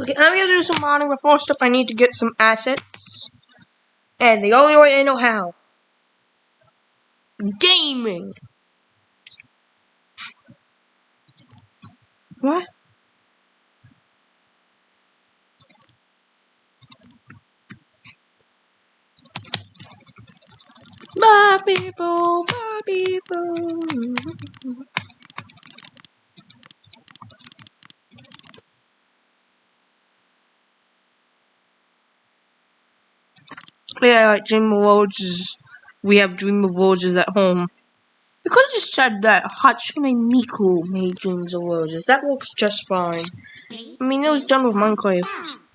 Okay, I'm gonna do some modding, but first up I need to get some assets. And the only way I know how. Gaming! What? My people, my people. Yeah, like Dream of Roses. We have Dream of Roses at home. You could have just said that Hatsune Miku made Dreams of Roses. That works just fine. I mean, it was done with Minecraft.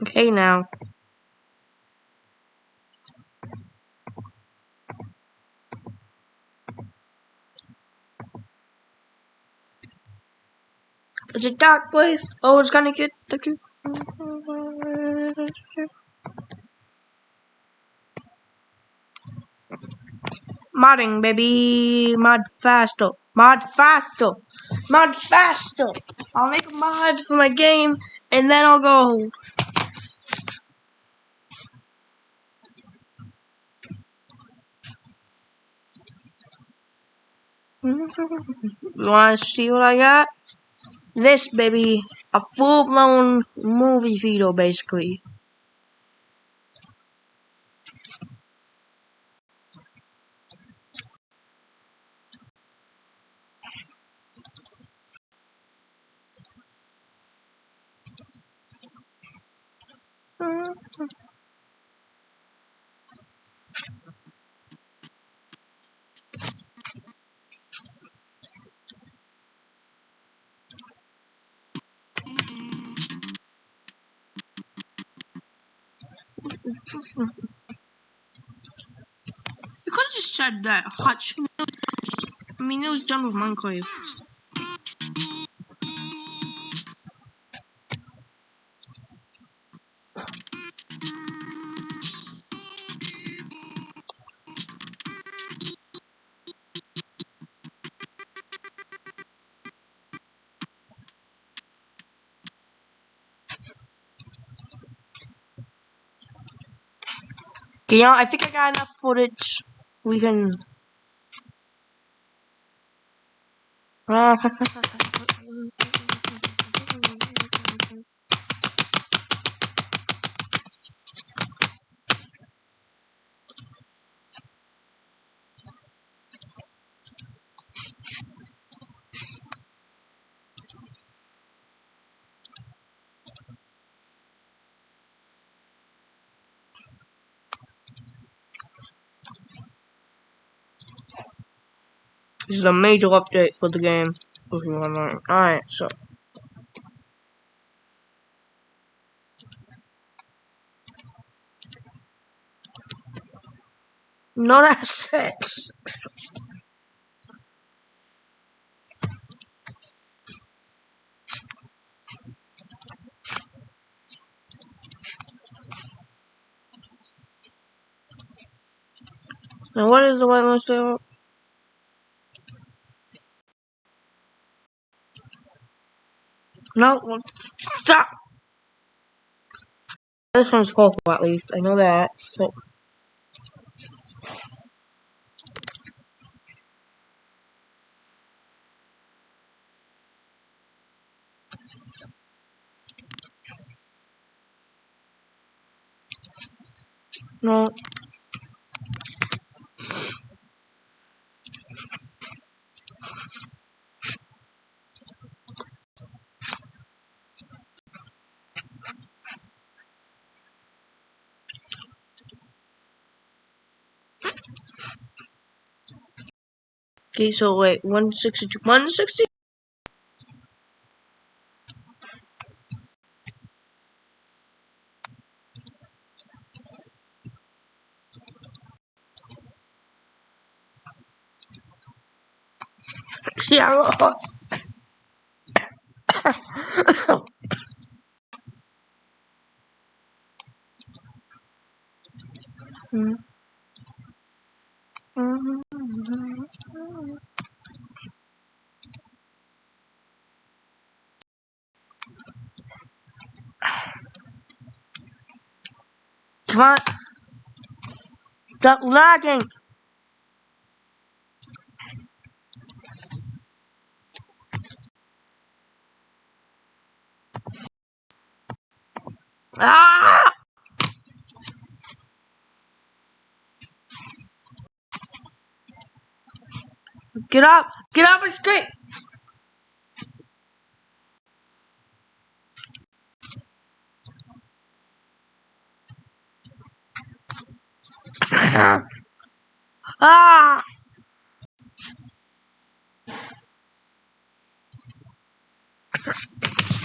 Okay, now. It's a dark place. Oh, it's gonna get the. Modding, baby. Mod faster. Mod faster. Mod faster. I'll make a mod for my game, and then I'll go. You wanna see what I got? This, baby. A full-blown movie theater, basically. You could have just said that Hutch. I mean, it was done with Minecraft. Okay, you know, I think I got enough footage. We can. This is a major update for the game. Alright, so. Not assets. Now, what is the white monster? No, stop! This one's purple at least, I know that. So No. Okay, so wait, 162, 160? Yeah. Come on. Stop lagging. Ah! Get up! Get up and scream! ah!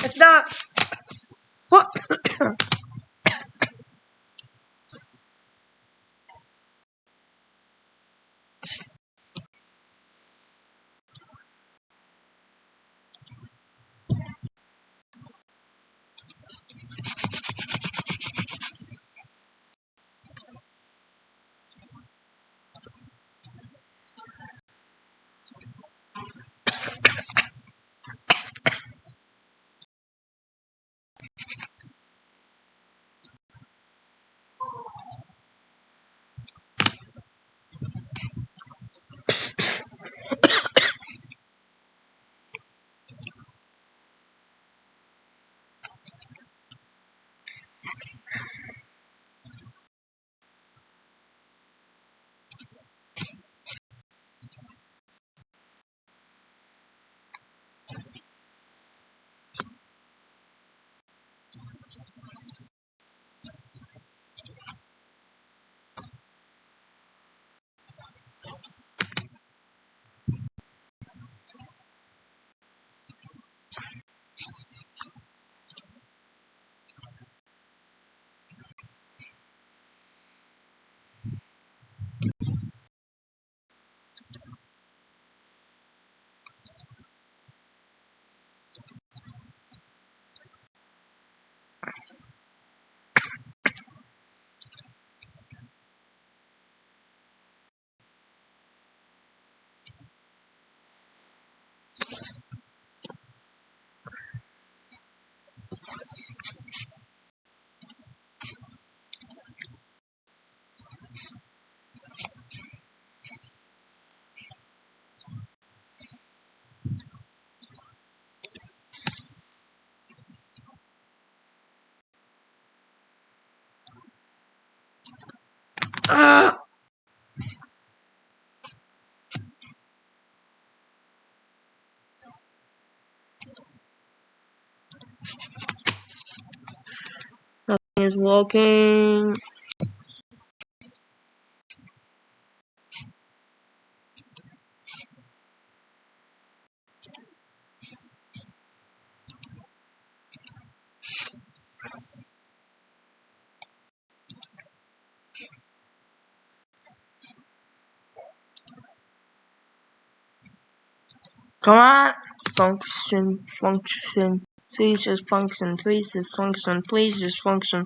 It's not. What? is working. Come on! Function, function. Please just function. Please just function. Please just function.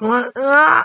Uh,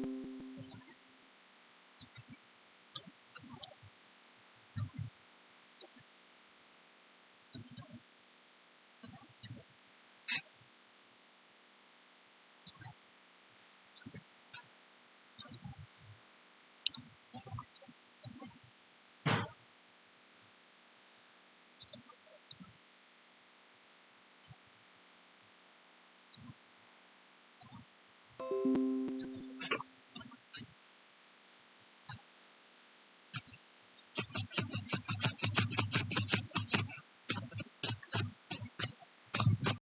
you